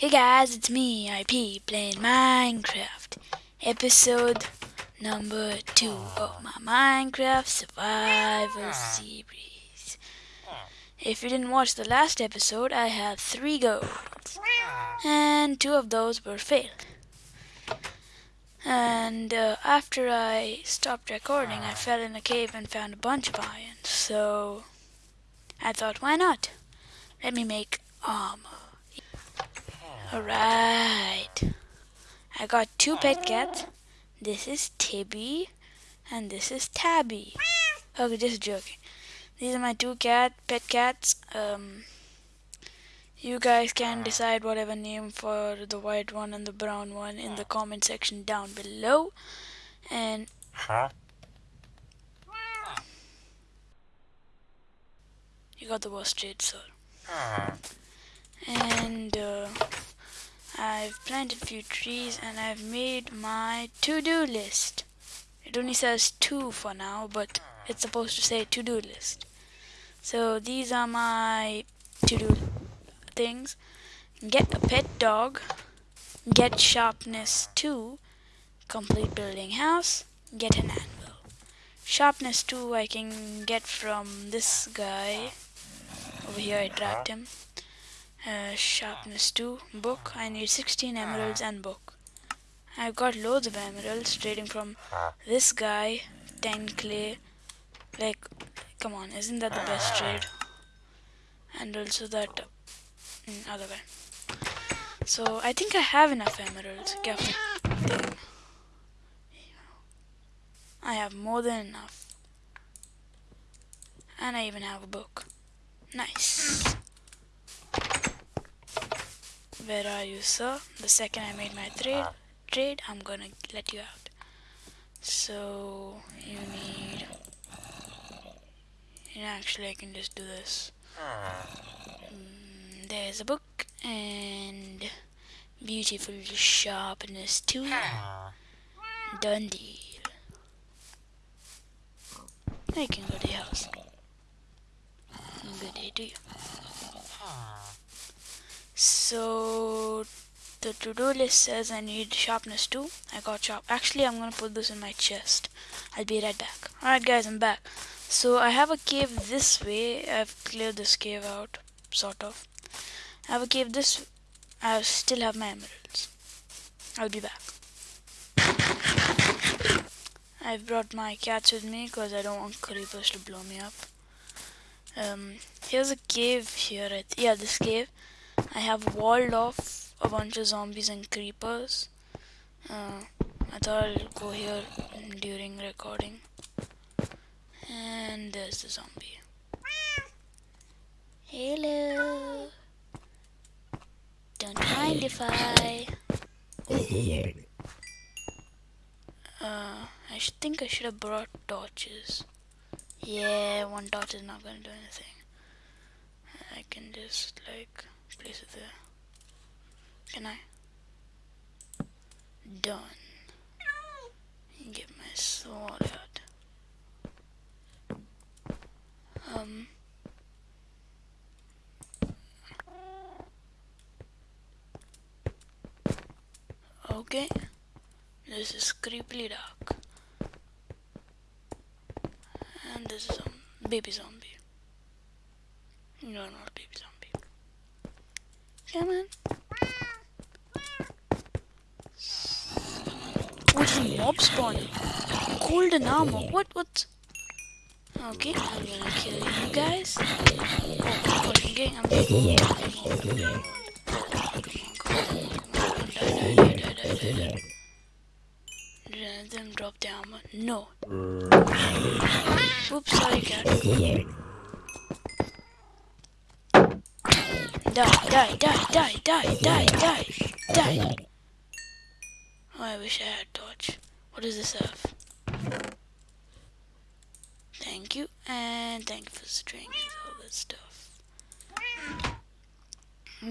Hey guys, it's me, IP, playing Minecraft. Episode number 2 of my Minecraft Survival Series. If you didn't watch the last episode, I have 3 goals. And 2 of those were failed. And uh, after I stopped recording, I fell in a cave and found a bunch of iron. So I thought, why not? Let me make armor. Alright. I got two pet cats. This is Tibby and this is Tabby. Okay, just joking. These are my two cat pet cats. Um you guys can decide whatever name for the white one and the brown one in the comment section down below. And huh? you got the worst trade, sir. And uh, I've planted a few trees and I've made my to-do list. It only says two for now, but it's supposed to say to-do list. So these are my to-do things. Get a pet dog, get sharpness 2, complete building house, get an anvil. Sharpness 2 I can get from this guy. Over here I trapped him. Uh, sharpness 2, book. I need 16 emeralds and book. I've got loads of emeralds trading from this guy, 10 clay. Like, come on, isn't that the best trade? And also that mm, other guy. So, I think I have enough emeralds. Careful. Damn. I have more than enough. And I even have a book. Nice. Where are you, sir? The second I made my trade, uh-huh. trade, I'm gonna let you out. So you need. And actually, I can just do this. Uh-huh. Mm, there's a book and beautiful sharpness 2. Uh-huh. Done deal. I can go to the house. Good day to you. So the to-do list says I need sharpness 2. I got sharp. Actually, I'm gonna put this in my chest. I'll be right back. Alright guys, I'm back. So I have a cave this way. I've cleared this cave out, sort of. I have a cave this I still have my emeralds. I'll be back. I've brought my cats with me because I don't want creepers to blow me up. Um, here's a cave here. At, yeah, this cave. I have walled off a bunch of zombies and creepers. Uh, I thought I'll go here during recording. And there's the zombie. Hello. Don't mind if I. Uh, I think I should have brought torches. Yeah, one torch is not gonna do anything. Just like place it there. Can I? Done. Get my sword out. Um. Okay. This is creepily dark. And this is a baby zombie. No, not baby zombie. Come on. What's the mob spawning? Golden armor. What? What? Okay, I'm gonna kill you guys. Oh, okay, I'm gonna Did them drop the armor? No. Oops, sorry, cat. Die, die, die, die, die, die, die, die. Oh, I wish I had torch. What does this have? Thank you, and thank you for string and all that stuff.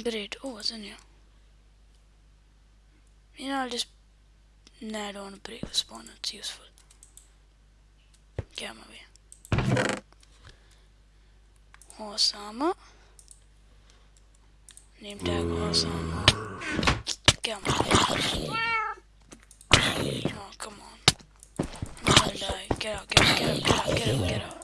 Great. Oh, what's in here? You know, I'll just... Nah, I don't want to break the spawn. It's useful. Get out of my way. Horse. Name tag horse armor. Come on. Oh, come on. I'm gonna die. Get out, get out, get out, get out, get out, get out.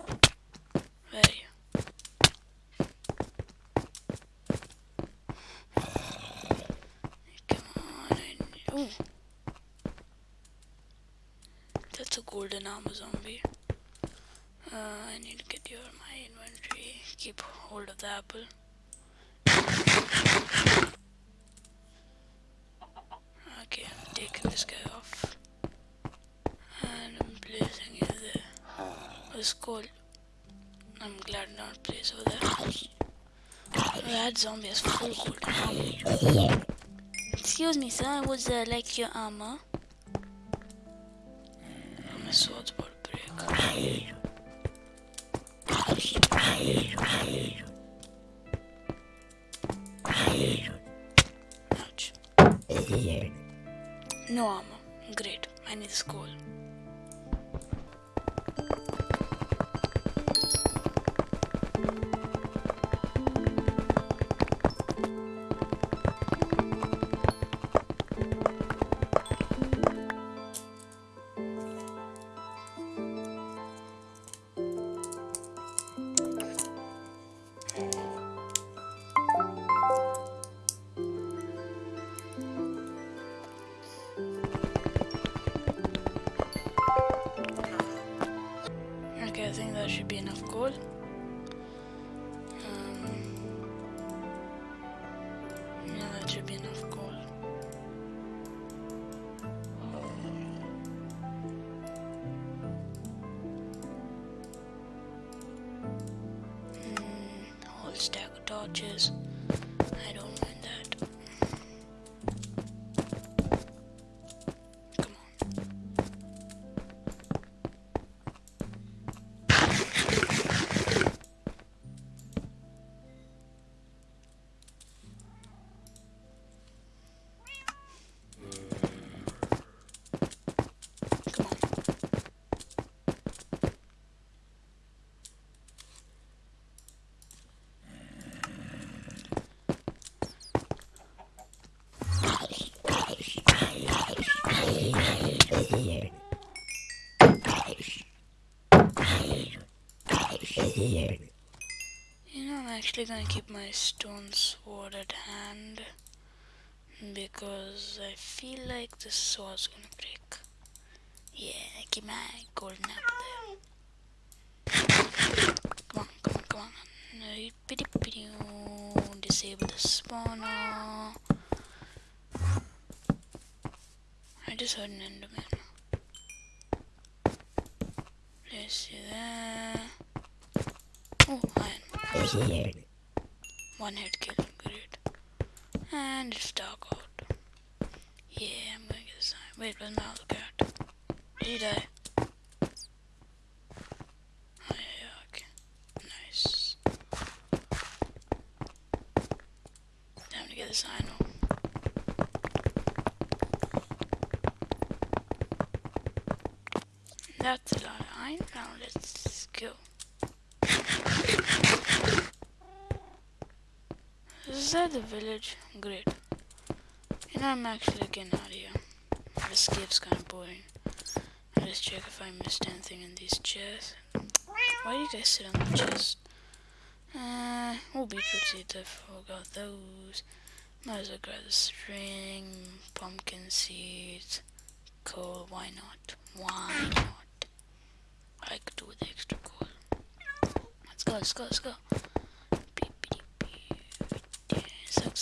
Come on. Ooh. That's a golden armor zombie. Uh, I need to get your my inventory. Keep hold of the apple. Okay, I'm taking this guy off. And I'm placing you there. It's cold. I'm glad not place over there. Oh, that zombie has full armor. Excuse me, sir. I would uh, like your armor? My sword's about to break. Ouch. No armor. Great. I need a stack You know, I'm actually gonna keep my stone sword at hand because I feel like the sword's gonna break. Yeah, I keep my golden apple there. Come on, come on, come on. Disable the spawner. I just heard an enderman. Let's see there. Oh, iron. One hit kill, great. And it's dark out. Yeah, I'm gonna get this iron. Wait, where's my other cat? Did he die? Oh, iron. That's a lot of iron. Now let's go. Is that the village? Great. Know, I'm actually getting out of here. This cave's kind of boring. I'll just check if I missed anything in these chests. Why do you guys sit on the chest? Uh, oh, beetroot seeds, I forgot those. Might as well grab the string, pumpkin seeds, coal, why not? Why not? I could do with extra coal. Let's go, let's go, let's go.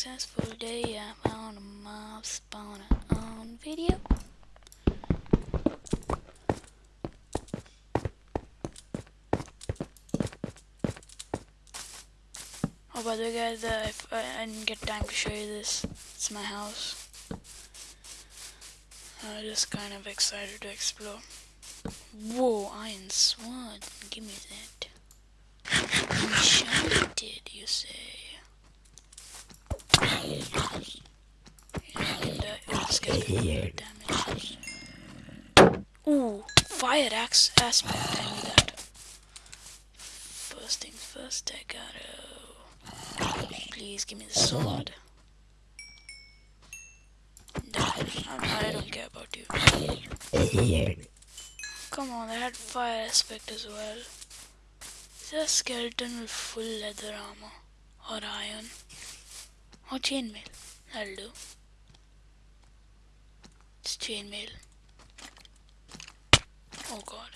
Successful day, I found a mob spawner on video. Oh, by the way, guys, uh, if I, I didn't get time to show you this. It's my house. I'm just kind of excited to explore. Whoa, iron sword. Give me that. Enchanted, you say? Yeah, I can die. Oh, doing damage. Ooh, fire axe aspect. I need that. First things first, I gotta. Please give me the sword. I'm, I don't care about you. Come on, they had fire aspect as well. Is there a skeleton with full leather armor? Or iron? Or chainmail? That'll do. It's chainmail. Oh god.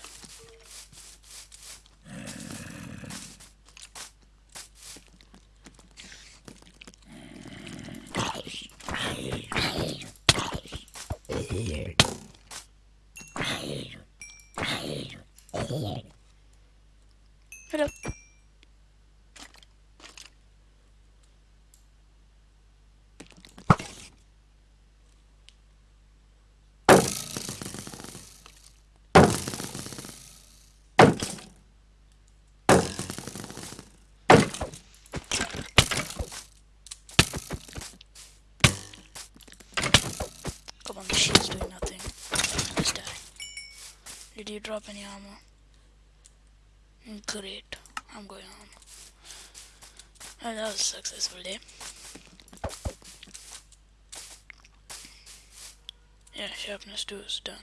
Hello. Come on, the shield's doing nothing. Just die. Did you drop any armor? Great. I'm going home. Well, that was a successful day. Yeah, sharpness 2 is done.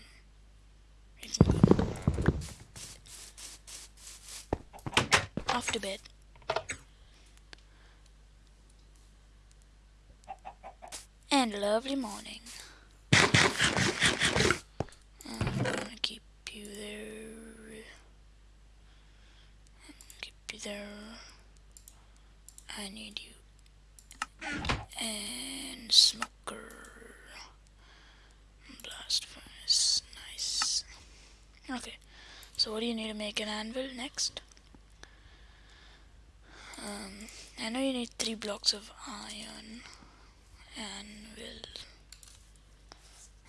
Off to bed. And lovely morning. I'm gonna keep you there. There. I need you. And smoker. Blast furnace. Nice. Okay. So what do you need to make an anvil next? Um, I know you need three blocks of iron. Anvil.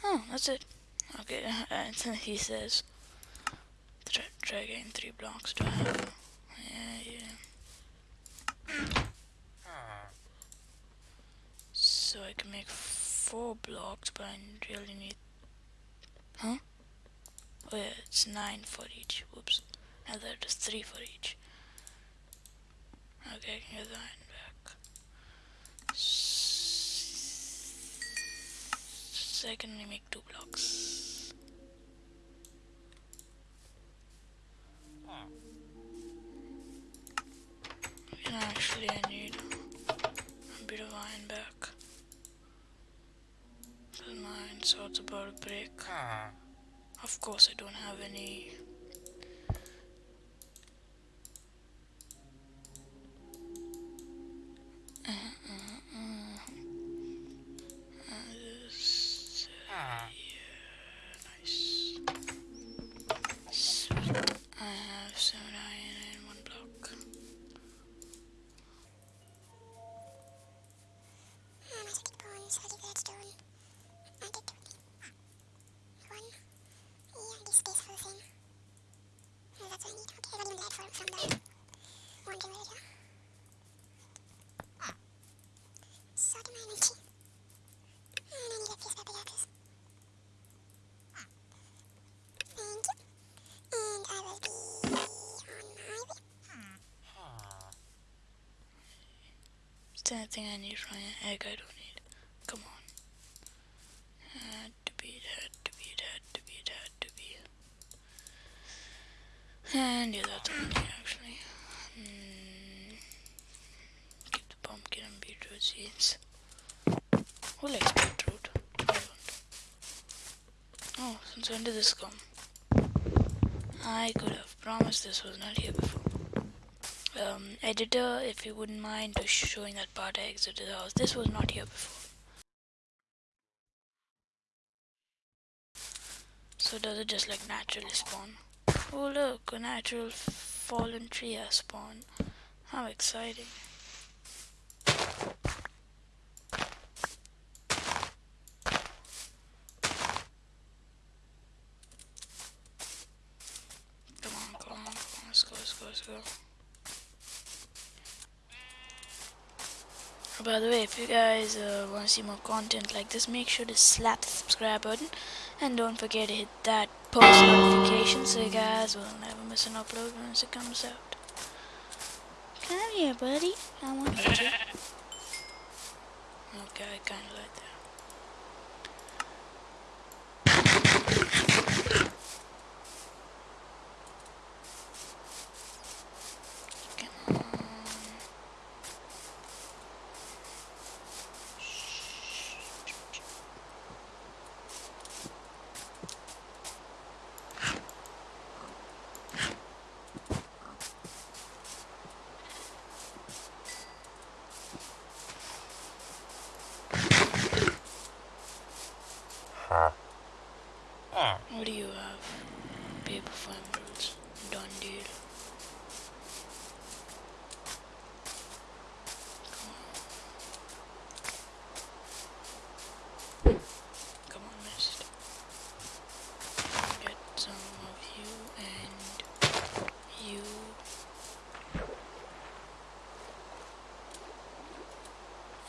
Oh, that's it. Okay, he says, try, try getting three blocks to have. Yeah, yeah. So I can make four blocks, but I really need. Huh? Oh yeah, it's nine for each. Whoops. Now that is three for each. Okay, I can get back. So I can make two blocks. And actually, I need a bit of iron back. My iron sword's about to break. Of course, I don't have any. Uh, uh, uh. Uh, this, uh, yeah, nice. Sweet. I have seven iron and one block. Magic bones, holy gladstone. I did one. Yeah, this space full thing. Oh, that's what I need. Okay, I got even that from, from the one generator. Sort my energy. And I need a piece of pickaxes. Thank you. And I will be on my way. Is there anything I need from an egg I don't need? Come on. Had to be, had to be, had to be, had to be. And yeah, that's all I need actually. Mm. Keep the pumpkin and beetroot seeds. Who likes beetroot? I don't. Oh, since when did this come? I could have promised this was not here before. Um, editor, if you wouldn't mind just showing that part I exited the house. This was not here before. So does it just like naturally spawn? Oh look, a natural fallen tree has spawned. How exciting. Come on, come on, come on, let's go, let's go, let's go. Oh, By the way, if you guys uh, want to see more content like this, make sure to slap the subscribe button and don't forget to hit that post notification so you guys will never miss an upload once it comes out. Come here, buddy. I want you to. Okay, I kind of like that. What do you have? Paper for emeralds. Done deal. Come on, mist. Get some of you and you.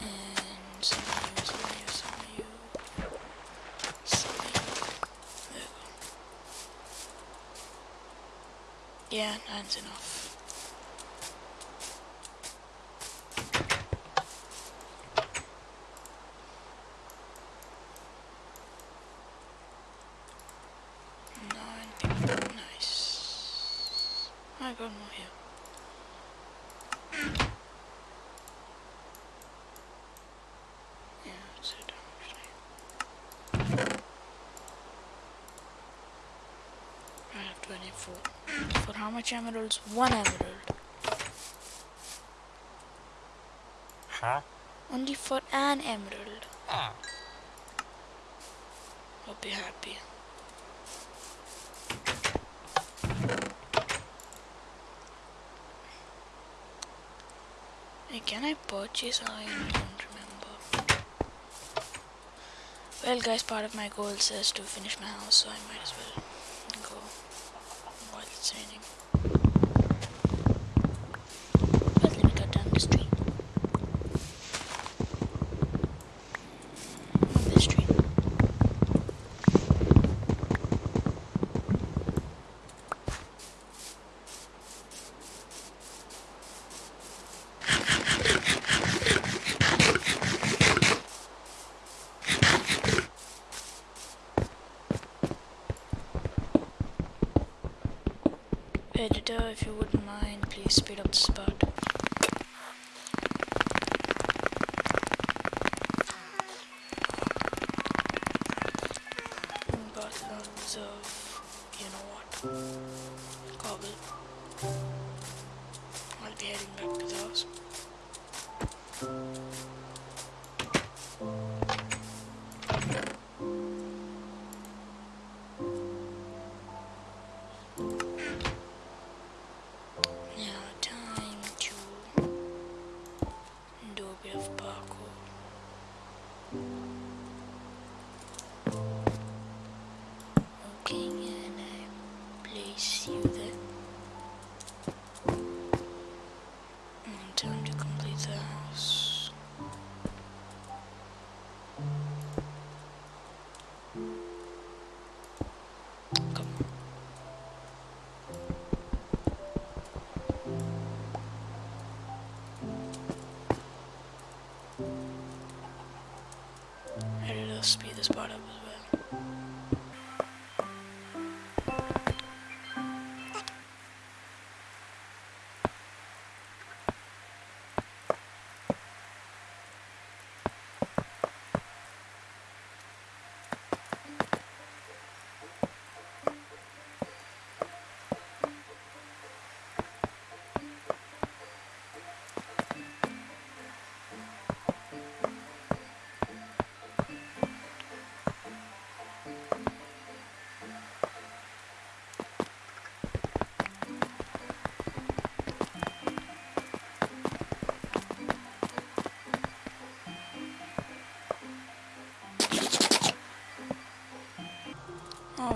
And Yeah, that's enough. Nine people, nice. I got more here. Yeah, that's it actually. I have 24. For how much emeralds? One emerald. Huh? Only for an emerald. Ah. I'll be happy. Hey, can I purchase? I don't remember. Well, guys, part of my goal says to finish my house, so I might as well go while it's raining. But let me cut down this tree. Not this tree. Editor, if you wouldn't mind, please speed up the spot. Okay,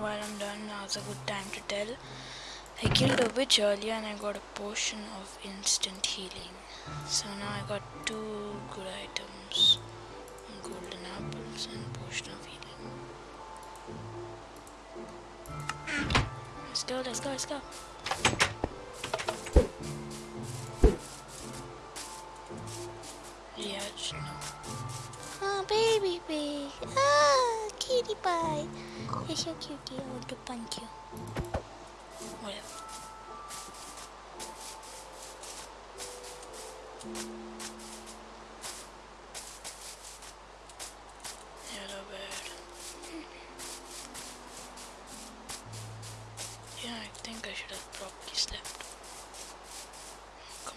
Well, I'm done. Now's a good time to tell. I killed a witch earlier and I got a potion of instant healing. So now I got two good items golden apples and potion of healing. Let's go, let's go, let's go. Yeah, no. Oh, baby pig. Ah, kitty pie. You're so cute. I want to punch you. Whatever. Hello, bird. Yeah, I think I should have probably slept. Come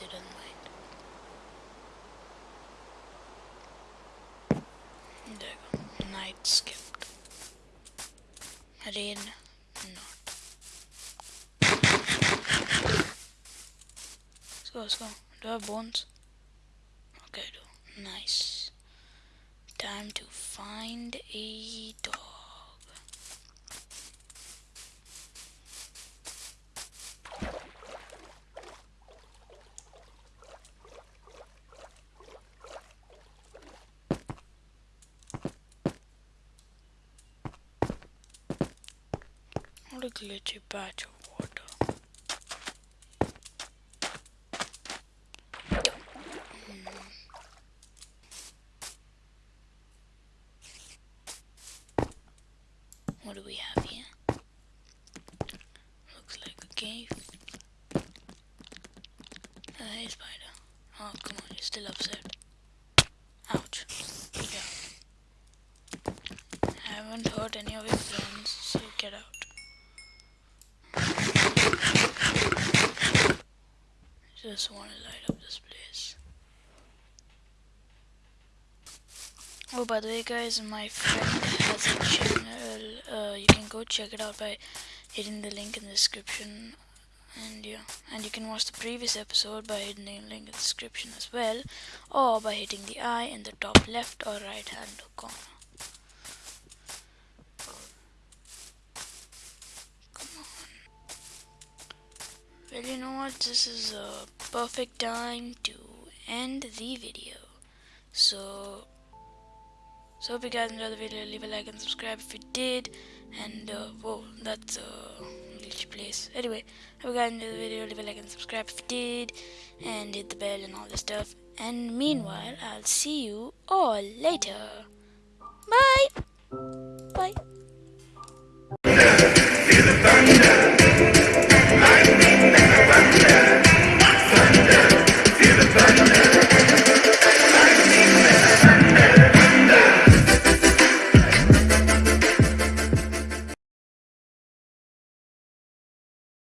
lives doesn't mind. There you go. Night skipped. Rain not. Let's go, let's go. Do I have bones? Okay, I do. Nice. Time to find a dog. What a glitchy patch of water. What do we have here? Looks like a cave. Hey, spider. Oh, come on, you're still upset. Ouch. Yeah. I haven't hurt any of your friends, so get out. Just want to light up this place. Oh, by the way, guys, my friend has a channel. Uh, you can go check it out by hitting the link in the description. And yeah, and you can watch the previous episode by hitting the link in the description as well, or by hitting the eye in the top left or right hand corner. And you know what, this is a perfect time to end the video. So, so hope you guys enjoyed the video, leave a like and subscribe if you did. And, uh, whoa, that's uh, a glitchy place. Anyway, hope you guys enjoyed the video, leave a like and subscribe if you did. And hit the bell and all this stuff. And meanwhile, I'll see you all later. Bye! Bye.